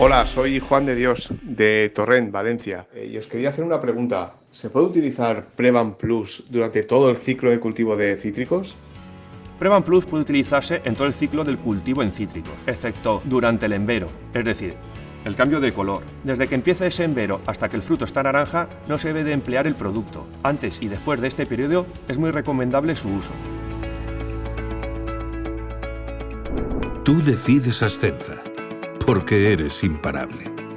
Hola, soy Juan de Dios de Torrent, Valencia. Eh, y os quería hacer una pregunta. ¿Se puede utilizar Prevan Plus durante todo el ciclo de cultivo de cítricos? Prevan Plus puede utilizarse en todo el ciclo del cultivo en cítricos, excepto durante el embero, es decir, el cambio de color. Desde que empieza ese embero hasta que el fruto está naranja, no se debe de emplear el producto. Antes y después de este periodo es muy recomendable su uso. Tú decides Ascenza, porque eres imparable.